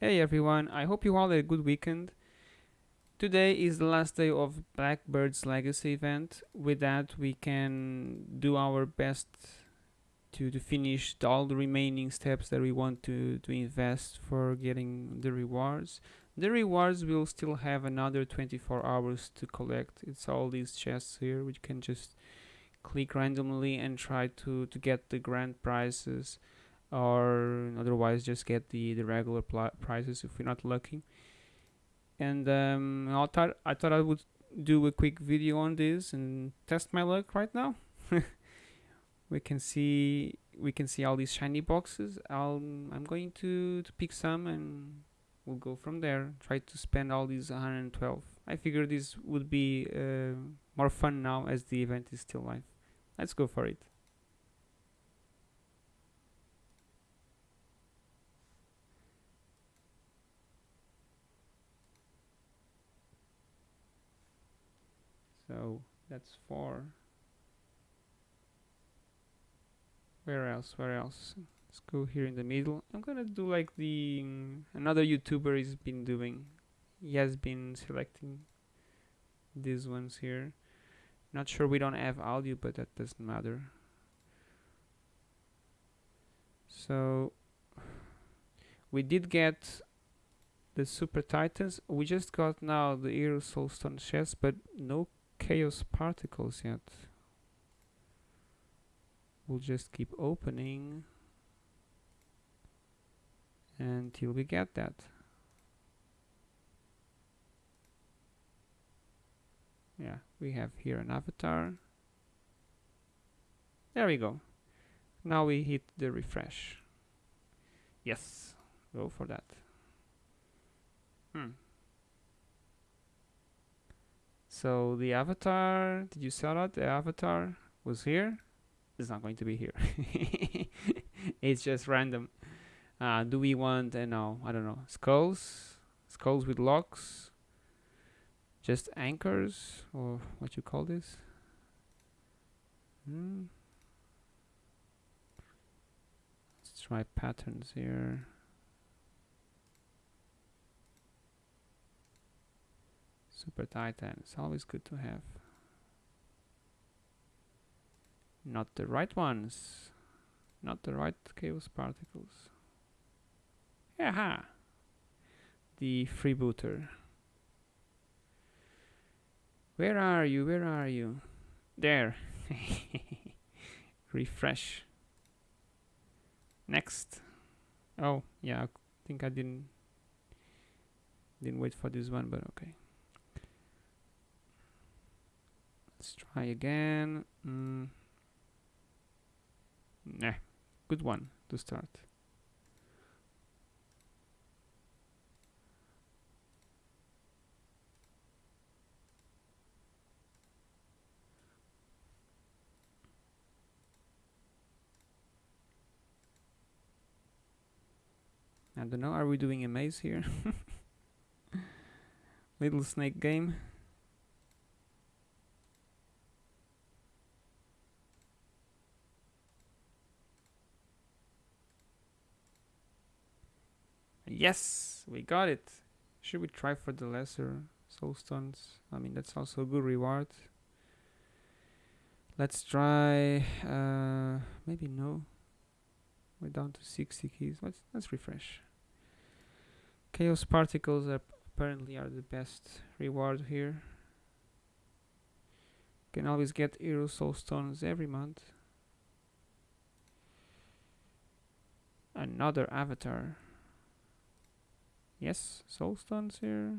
Hey everyone, I hope you all had a good weekend. Today is the last day of Blackbird's Legacy event. With that, we can do our best to, to finish all the remaining steps that we want to, to invest for getting the rewards. The rewards will still have another 24 hours to collect. It's all these chests here, which can just click randomly and try to, to get the grand prizes or otherwise just get the, the regular prices if we're not lucky. And um, I thought I thought I would do a quick video on this and test my luck right now. we can see we can see all these shiny boxes. I'll I'm going to to pick some and we'll go from there. Try to spend all these 112. I figure this would be uh, more fun now as the event is still live. Let's go for it. So that's four. Where else? Where else? Let's go here in the middle. I'm gonna do like the um, another YouTuber has been doing. He has been selecting these ones here. Not sure we don't have audio, but that doesn't matter. So we did get the Super Titans. We just got now the Hero Soulstone chest, but no chaos particles yet. We'll just keep opening until we get that. Yeah, we have here an avatar. There we go. Now we hit the refresh. Yes, go for that. Hmm. So the avatar, did you saw that? The avatar was here. It's not going to be here. it's just random. Uh, do we want, uh, no, I don't know, skulls? Skulls with locks? Just anchors? Or what you call this? Hmm. Let's try patterns here. Super Titan, it's always good to have. Not the right ones. Not the right chaos particles. Aha! The freebooter. Where are you? Where are you? There. Refresh. Next. Oh, yeah, I think I didn't didn't wait for this one, but okay. Let's try again. Mm. Nah, good one to start. I don't know, are we doing a maze here? Little snake game. Yes, we got it. Should we try for the lesser soul stones? I mean, that's also a good reward. Let's try, uh, maybe no. We're down to 60 keys. Let's, let's refresh. Chaos particles are apparently are the best reward here. Can always get hero soul stones every month. Another avatar. Yes, soulstones here.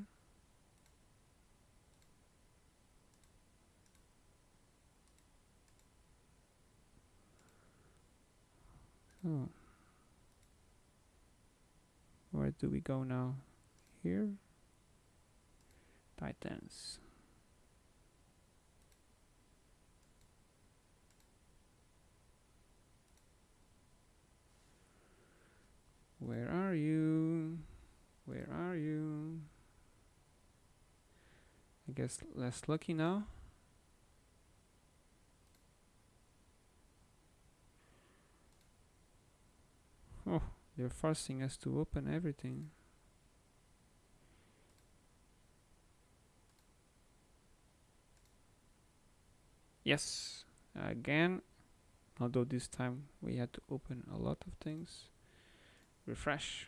Oh. Where do we go now? Here? Titans. Where are you? Where are you? I guess less lucky now. Oh, they're forcing us to open everything. Yes, again, although this time we had to open a lot of things. Refresh.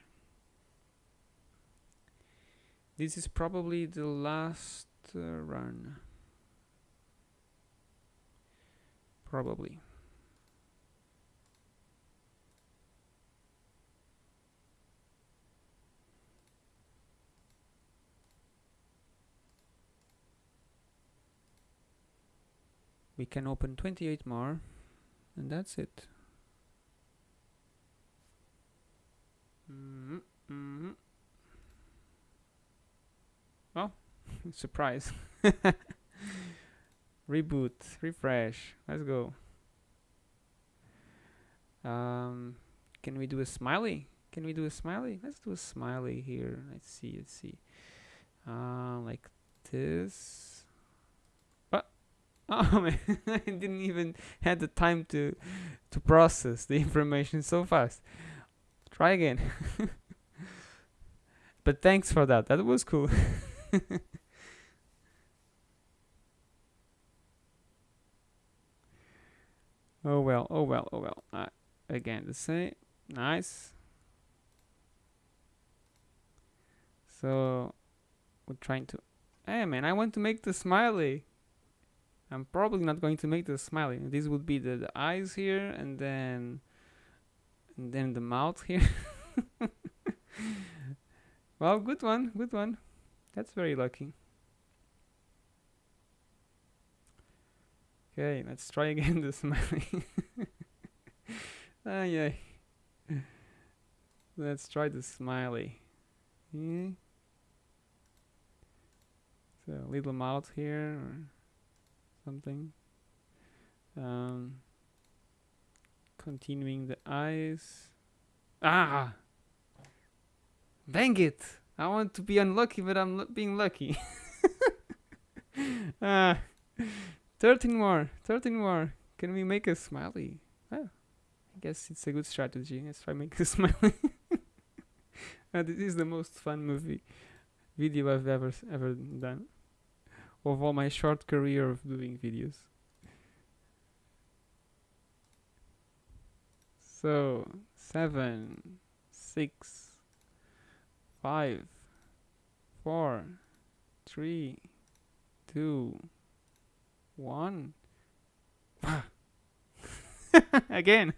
This is probably the last uh, run. Probably. we can open 28 more and that's it mm -hmm. Well surprise reboot refresh let's go um, can we do a smiley can we do a smiley let's do a smiley here let's see let's see uh, like this Oh man, I didn't even had the time to to process the information so fast. Try again. but thanks for that. That was cool. oh well, oh well, oh well. Uh, again, the same. Nice. So we're trying to. Hey man, I want to make the smiley. I'm probably not going to make the smiley. This would be the, the eyes here and then and then the mouth here. well, good one, good one. That's very lucky. Okay, let's try again the smiley. ah, yeah. Let's try the smiley. Yeah. So little mouth here something. Um, continuing the eyes. Ah! Dang it! I want to be unlucky, but I'm being lucky. ah, 13 more, 13 more. Can we make a smiley? Oh, I guess it's a good strategy. Let's try make a smiley. uh, this is the most fun movie video I've ever ever done of all my short career of doing videos. So, seven, six, five, four, three, two, one. Again.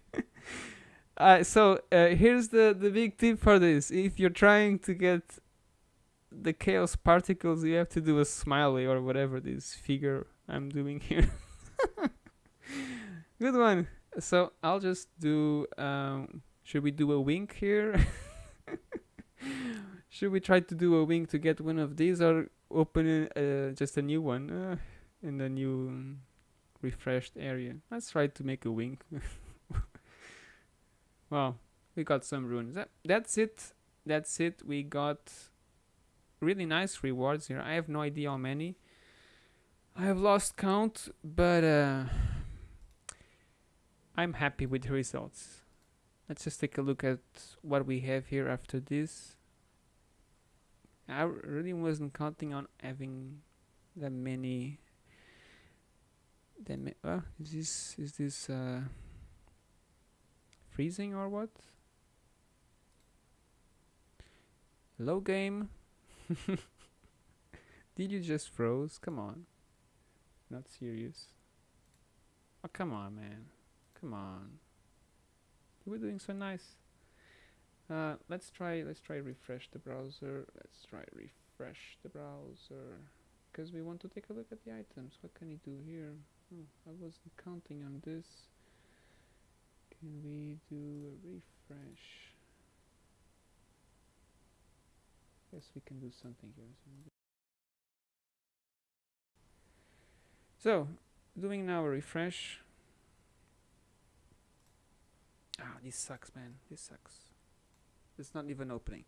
uh, so uh, here's the the big tip for this. If you're trying to get the chaos particles you have to do a smiley or whatever this figure I'm doing here good one so I'll just do um, should we do a wink here should we try to do a wing to get one of these or open uh, just a new one uh, in the new um, refreshed area let's try to make a wing. well we got some runes that, that's it that's it we got really nice rewards here. I have no idea how many. I have lost count, but uh, I'm happy with the results. Let's just take a look at what we have here after this. I really wasn't counting on having that many. That ma uh, is this is this uh, freezing or what? Low game. Did you just froze? Come on. Not serious. Oh, come on, man. Come on. You were doing so nice. Uh, let's try, let's try refresh the browser. Let's try refresh the browser. Because we want to take a look at the items. What can we do here? Oh, I wasn't counting on this. Can we do a refresh? Yes, we can do something here. So, doing now a refresh. Ah, this sucks, man. This sucks. It's not even opening.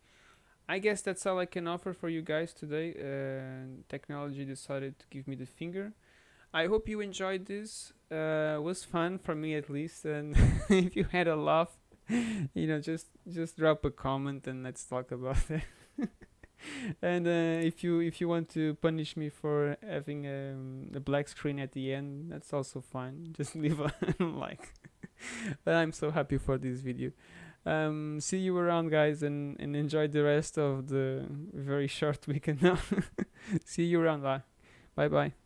I guess that's all I can offer for you guys today. Uh, technology decided to give me the finger. I hope you enjoyed this. Uh, was fun for me at least. And if you had a laugh, you know, just just drop a comment and let's talk about it. and uh, if you if you want to punish me for having um, a black screen at the end, that's also fine. Just leave a like. but I'm so happy for this video. Um, see you around, guys, and, and enjoy the rest of the very short weekend now. see you around. Bye bye.